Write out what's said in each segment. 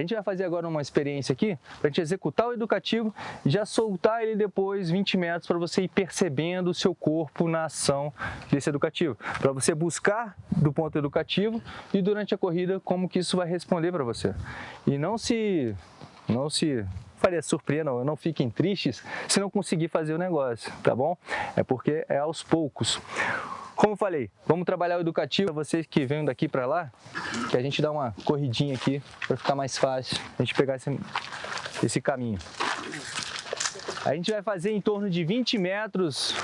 A gente vai fazer agora uma experiência aqui para a gente executar o educativo e já soltar ele depois 20 metros para você ir percebendo o seu corpo na ação desse educativo. Para você buscar do ponto educativo e durante a corrida como que isso vai responder para você. E não se, não se faria surpresa, não, não fiquem tristes se não conseguir fazer o negócio, tá bom? É porque é aos poucos. Como falei, vamos trabalhar o educativo para vocês que vêm daqui para lá, que a gente dá uma corridinha aqui para ficar mais fácil a gente pegar esse, esse caminho. A gente vai fazer em torno de 20 metros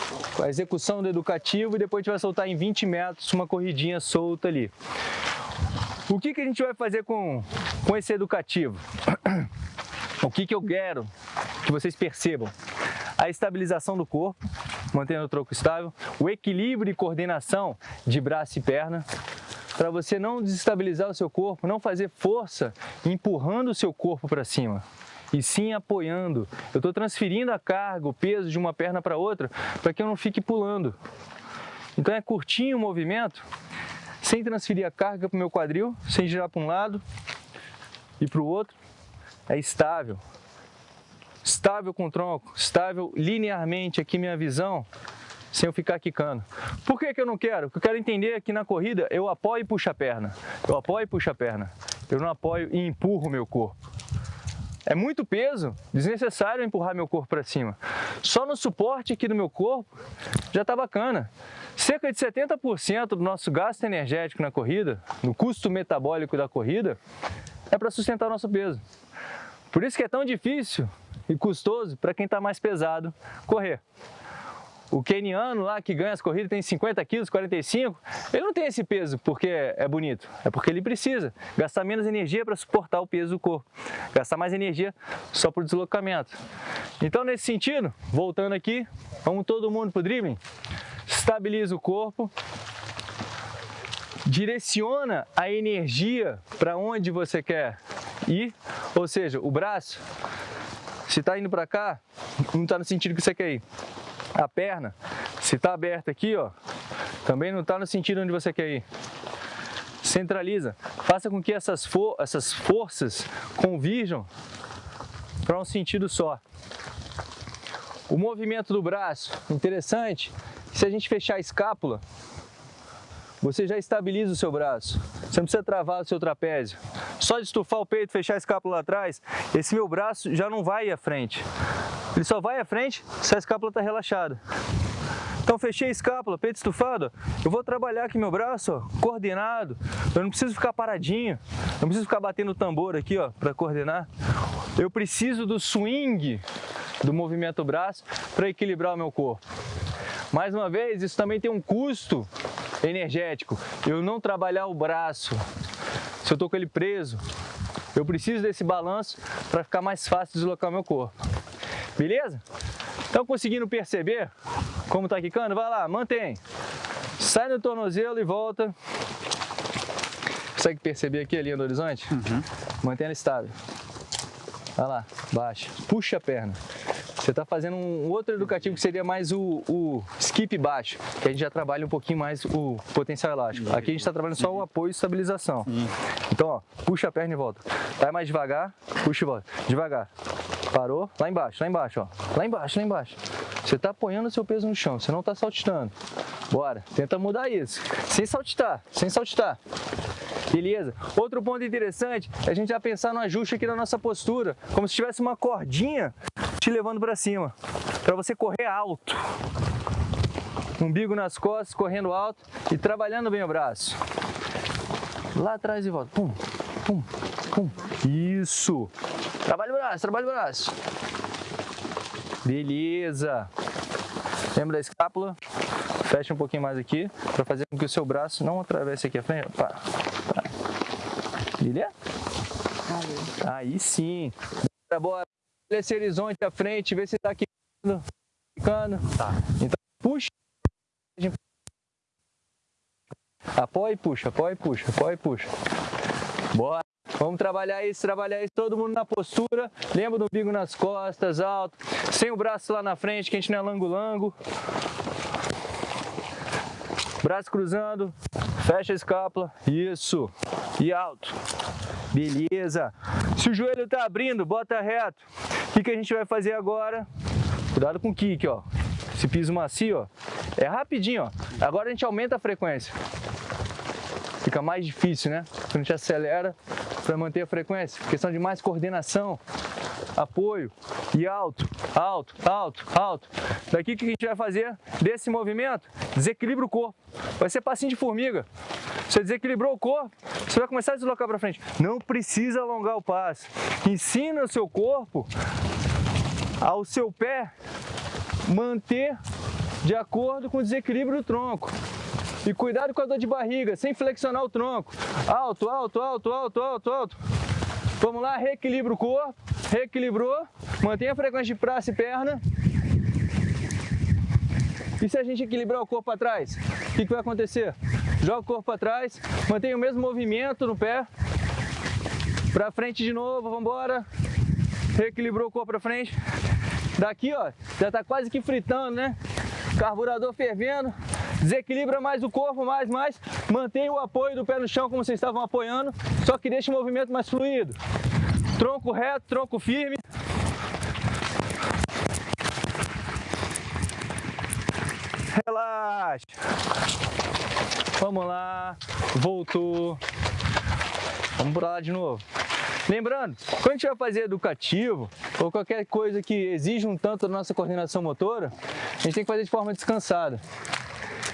a execução do educativo e depois a gente vai soltar em 20 metros uma corridinha solta ali. O que, que a gente vai fazer com, com esse educativo? O que, que eu quero que vocês percebam? A estabilização do corpo, mantendo o tronco estável, o equilíbrio e coordenação de braço e perna, para você não desestabilizar o seu corpo, não fazer força empurrando o seu corpo para cima, e sim apoiando. Eu estou transferindo a carga, o peso de uma perna para outra, para que eu não fique pulando. Então é curtinho o movimento, sem transferir a carga para o meu quadril, sem girar para um lado e para o outro, é estável. Estável com o tronco, estável linearmente aqui minha visão, sem eu ficar quicando. Por que, que eu não quero? Porque eu quero entender que na corrida eu apoio e puxo a perna. Eu apoio e puxo a perna. Eu não apoio e empurro o meu corpo. É muito peso, desnecessário empurrar meu corpo para cima. Só no suporte aqui do meu corpo já está bacana. Cerca de 70% do nosso gasto energético na corrida, no custo metabólico da corrida, é para sustentar o nosso peso. Por isso que é tão difícil e custoso para quem está mais pesado correr. O keniano lá que ganha as corridas tem 50 quilos, 45, ele não tem esse peso porque é bonito, é porque ele precisa gastar menos energia para suportar o peso do corpo, gastar mais energia só para o deslocamento. Então nesse sentido, voltando aqui, vamos todo mundo para o dribbling, estabiliza o corpo, direciona a energia para onde você quer ir, ou seja, o braço, se está indo para cá, não está no sentido que você quer ir. A perna, se está aberta aqui, ó, também não está no sentido onde você quer ir. Centraliza, faça com que essas, for essas forças convirjam para um sentido só. O movimento do braço, interessante, se a gente fechar a escápula, você já estabiliza o seu braço. Você não precisa travar o seu trapézio. Só de estufar o peito, fechar a escápula atrás, esse meu braço já não vai à frente. Ele só vai à frente se a escápula está relaxada. Então fechei a escápula, peito estufado, eu vou trabalhar aqui meu braço, ó, coordenado. Eu não preciso ficar paradinho, não preciso ficar batendo o tambor aqui, para coordenar. Eu preciso do swing do movimento braço para equilibrar o meu corpo. Mais uma vez, isso também tem um custo energético. Eu não trabalhar o braço, se eu estou com ele preso, eu preciso desse balanço para ficar mais fácil deslocar meu corpo. Beleza? Estão conseguindo perceber como está quicando? Vai lá, mantém. Sai no tornozelo e volta. Consegue perceber aqui a linha do horizonte? Uhum. Mantém ela estável. Vai lá, baixa. Puxa a perna. Você está fazendo um outro educativo que seria mais o, o, skip baixo, que a gente já trabalha um pouquinho mais o potencial elástico. Aqui a gente está trabalhando só o apoio e estabilização. Então, ó, puxa a perna e volta. Vai mais devagar, puxa e volta. Devagar. Parou, lá embaixo, lá embaixo, ó. Lá embaixo, lá embaixo. Você está apoiando o seu peso no chão, você não está saltitando. Bora, tenta mudar isso. Sem saltitar, sem saltitar. Beleza? Outro ponto interessante é a gente já pensar no ajuste aqui da nossa postura, como se tivesse uma cordinha te levando para cima, para você correr alto. Umbigo nas costas, correndo alto e trabalhando bem o braço. Lá atrás e volta. Pum, pum, pum. Isso. Trabalha o braço, trabalha o braço. Beleza. Lembra da escápula? Fecha um pouquinho mais aqui para fazer com que o seu braço não atravesse aqui a frente. Pá, pá. Beleza? Aí sim. Bora, bora. Olha esse horizonte à frente, vê se está quicando. quicando. Tá. Então puxa. Apoia e puxa, apoia e puxa, apoia e puxa. Bora. Vamos trabalhar isso, trabalhar isso, todo mundo na postura. Lembra do umbigo nas costas, alto. Sem o braço lá na frente, que a gente não é lango-lango. Braço cruzando, fecha a escápula. Isso. E alto. Beleza. Se o joelho está abrindo, bota reto. Que, que a gente vai fazer agora? Cuidado com o kick, ó. Esse piso macio, ó. É rapidinho, ó. Agora a gente aumenta a frequência. Fica mais difícil, né? A gente acelera para manter a frequência. Questão de mais coordenação, apoio e alto, alto, alto, alto. Daqui o que a gente vai fazer desse movimento? Desequilibra o corpo. Vai ser passinho de formiga. Você desequilibrou o corpo, você vai começar a deslocar para frente. Não precisa alongar o passo. Ensina o seu corpo ao seu pé manter de acordo com o desequilíbrio do tronco. E cuidado com a dor de barriga, sem flexionar o tronco. Alto, alto, alto, alto, alto, alto. Vamos lá, reequilibra o corpo. Reequilibrou. Mantenha a frequência de braço e perna. E se a gente equilibrar o corpo atrás, o que, que vai acontecer? Joga o corpo para trás, mantenha o mesmo movimento no pé. Para frente de novo, vamos embora. Reequilibrou o corpo para frente. Daqui, ó, já está quase que fritando, né? Carburador fervendo. Desequilibra mais o corpo, mais, mais. Mantenha o apoio do pé no chão como vocês estavam apoiando, só que deixe o movimento mais fluido. Tronco reto, tronco firme. Relaxa. Vamos lá. Voltou. Vamos por lá de novo. Lembrando, quando a gente vai fazer educativo ou qualquer coisa que exija um tanto da nossa coordenação motora, a gente tem que fazer de forma descansada.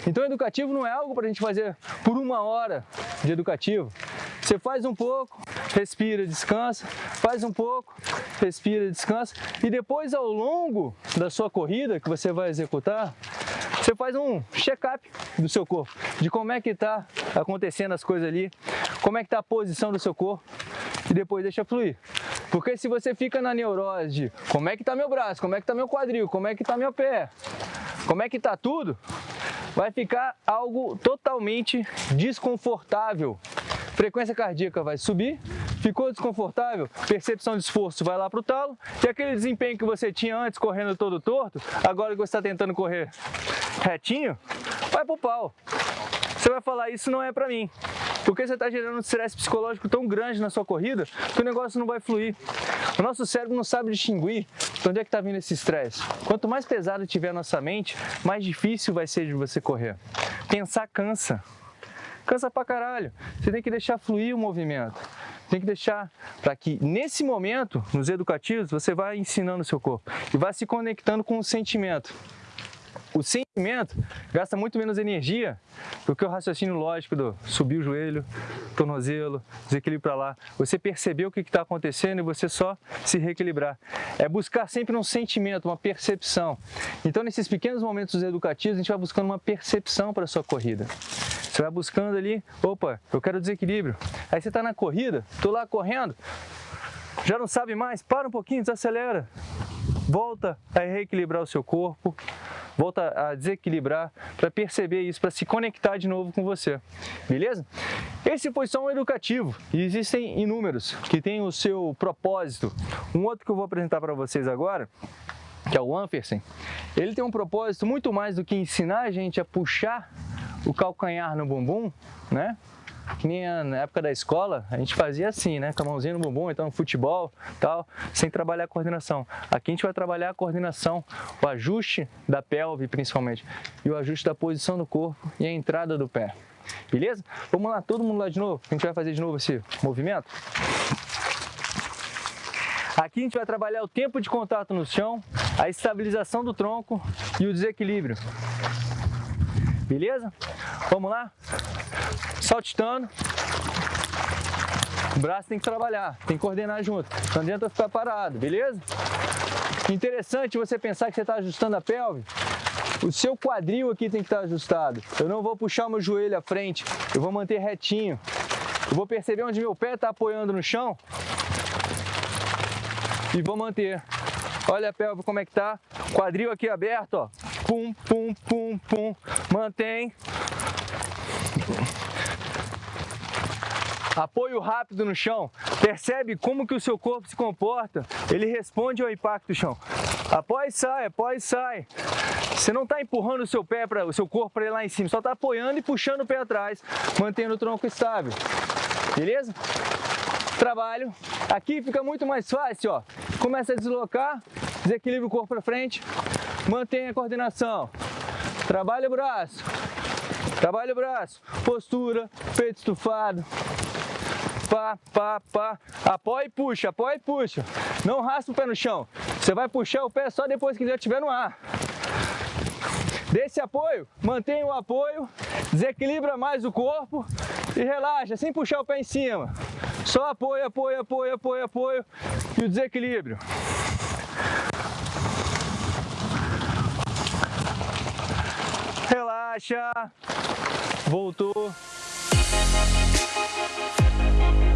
Então, educativo não é algo para a gente fazer por uma hora de educativo. Você faz um pouco, respira, descansa, faz um pouco, respira, descansa e depois ao longo da sua corrida que você vai executar, você faz um check-up do seu corpo, de como é que está acontecendo as coisas ali, como é que está a posição do seu corpo e depois deixa fluir. Porque se você fica na neurose de como é que está meu braço, como é que está meu quadril, como é que está meu pé, como é que está tudo, vai ficar algo totalmente desconfortável. Frequência cardíaca vai subir, ficou desconfortável, percepção de esforço vai lá para o talo, e aquele desempenho que você tinha antes correndo todo torto, agora que você está tentando correr retinho, vai para o pau. Você vai falar, isso não é para mim. Porque você está gerando um estresse psicológico tão grande na sua corrida que o negócio não vai fluir. O nosso cérebro não sabe distinguir de onde é que está vindo esse estresse. Quanto mais pesado tiver a nossa mente, mais difícil vai ser de você correr. Pensar cansa. Cansa pra caralho. Você tem que deixar fluir o movimento. Tem que deixar para que nesse momento, nos educativos, você vai ensinando o seu corpo e vai se conectando com o sentimento. O sentimento gasta muito menos energia do que o raciocínio lógico do subir o joelho, tornozelo, desequilíbrio para lá. Você perceber o que está acontecendo e você só se reequilibrar. É buscar sempre um sentimento, uma percepção. Então, nesses pequenos momentos educativos, a gente vai buscando uma percepção para a sua corrida. Você vai buscando ali, opa, eu quero desequilíbrio. Aí você está na corrida, estou lá correndo, já não sabe mais, para um pouquinho, desacelera. Volta a reequilibrar o seu corpo, volta a desequilibrar para perceber isso, para se conectar de novo com você, beleza? Esse foi só um educativo e existem inúmeros que têm o seu propósito. Um outro que eu vou apresentar para vocês agora que é o Ampersen, ele tem um propósito muito mais do que ensinar a gente a puxar o calcanhar no bumbum, né? Que nem na época da escola, a gente fazia assim, né? Com a mãozinha no bumbum, então futebol, tal, sem trabalhar a coordenação. Aqui a gente vai trabalhar a coordenação, o ajuste da pelve principalmente, e o ajuste da posição do corpo e a entrada do pé. Beleza? Vamos lá, todo mundo lá de novo. A gente vai fazer de novo esse movimento. Aqui a gente vai trabalhar o tempo de contato no chão, a estabilização do tronco e o desequilíbrio. Beleza? Vamos lá? Saltitando. O braço tem que trabalhar, tem que coordenar junto. Não adianta ficar parado, beleza? Interessante você pensar que você está ajustando a pelve. O seu quadril aqui tem que estar tá ajustado. Eu não vou puxar meu joelho à frente, eu vou manter retinho. Eu vou perceber onde meu pé está apoiando no chão e vou manter. Olha a pelve como é que tá. Quadril aqui aberto, ó pum, pum, pum, pum, mantém. Apoio rápido no chão. Percebe como que o seu corpo se comporta? Ele responde ao impacto do chão. Apoia e sai, apoia e sai. Você não está empurrando o seu pé para o seu corpo para ir lá em cima, só está apoiando e puxando o pé atrás, mantendo o tronco estável. Beleza? trabalho. Aqui fica muito mais fácil, ó. Começa a deslocar, desequilibra o corpo para frente, mantém a coordenação. Trabalha o braço, trabalha o braço, postura, peito estufado, pá, pá, pá, apoia e puxa, apoia e puxa. Não raspa o pé no chão, você vai puxar o pé só depois que já estiver no ar. Desse apoio, mantenha o apoio, desequilibra mais o corpo e relaxa, sem puxar o pé em cima. Só apoio, apoio, apoio, apoio, apoio e o desequilíbrio. Relaxa. Voltou. We'll be right back.